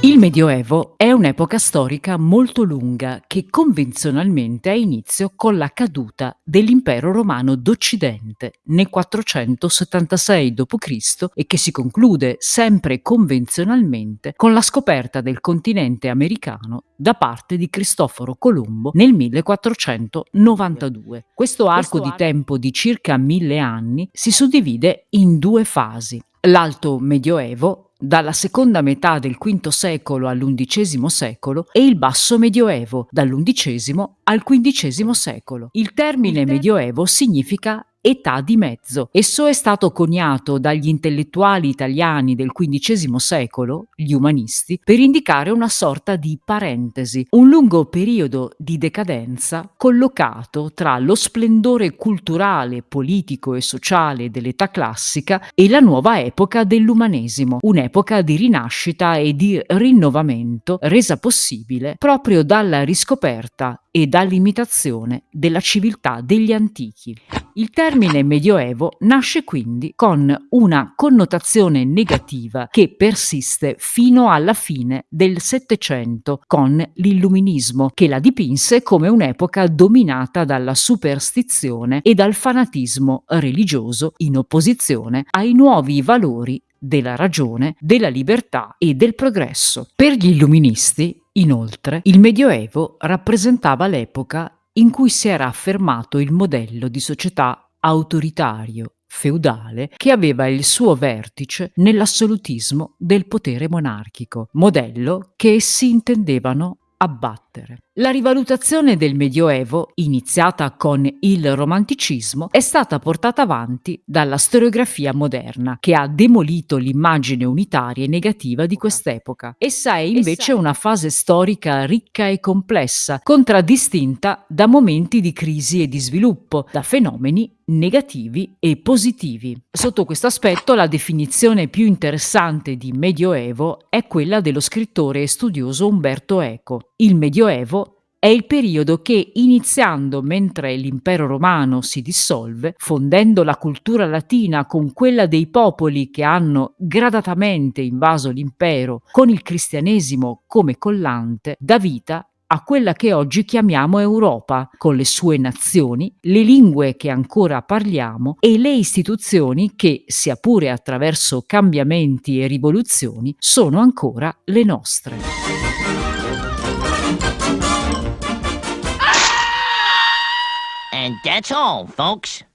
Il Medioevo è un'epoca storica molto lunga che convenzionalmente ha inizio con la caduta dell'Impero Romano d'Occidente nel 476 d.C. e che si conclude sempre convenzionalmente con la scoperta del continente americano da parte di Cristoforo Colombo nel 1492. Questo arco di tempo di circa mille anni si suddivide in due fasi. L'Alto Medioevo dalla seconda metà del V secolo all'undicesimo secolo e il Basso Medioevo, dall'undicesimo al XV secolo. Il termine Medioevo significa età di mezzo. Esso è stato coniato dagli intellettuali italiani del XV secolo, gli umanisti, per indicare una sorta di parentesi, un lungo periodo di decadenza collocato tra lo splendore culturale, politico e sociale dell'età classica e la nuova epoca dell'umanesimo, un'epoca di rinascita e di rinnovamento resa possibile proprio dalla riscoperta e dall'imitazione della civiltà degli antichi. Il termine medioevo nasce quindi con una connotazione negativa che persiste fino alla fine del Settecento con l'illuminismo, che la dipinse come un'epoca dominata dalla superstizione e dal fanatismo religioso in opposizione ai nuovi valori della ragione, della libertà e del progresso. Per gli illuministi, inoltre, il Medioevo rappresentava l'epoca in cui si era affermato il modello di società autoritario, feudale, che aveva il suo vertice nell'assolutismo del potere monarchico, modello che essi intendevano abbattere. La rivalutazione del Medioevo, iniziata con il Romanticismo, è stata portata avanti dalla storiografia moderna, che ha demolito l'immagine unitaria e negativa di quest'epoca. Essa è invece una fase storica ricca e complessa, contraddistinta da momenti di crisi e di sviluppo, da fenomeni negativi e positivi. Sotto questo aspetto la definizione più interessante di Medioevo è quella dello scrittore e studioso Umberto Eco. Il Medioevo è il periodo che, iniziando mentre l'impero romano si dissolve, fondendo la cultura latina con quella dei popoli che hanno gradatamente invaso l'impero, con il cristianesimo come collante, dà vita a quella che oggi chiamiamo Europa, con le sue nazioni, le lingue che ancora parliamo e le istituzioni che, sia pure attraverso cambiamenti e rivoluzioni, sono ancora le nostre. And that's all, folks.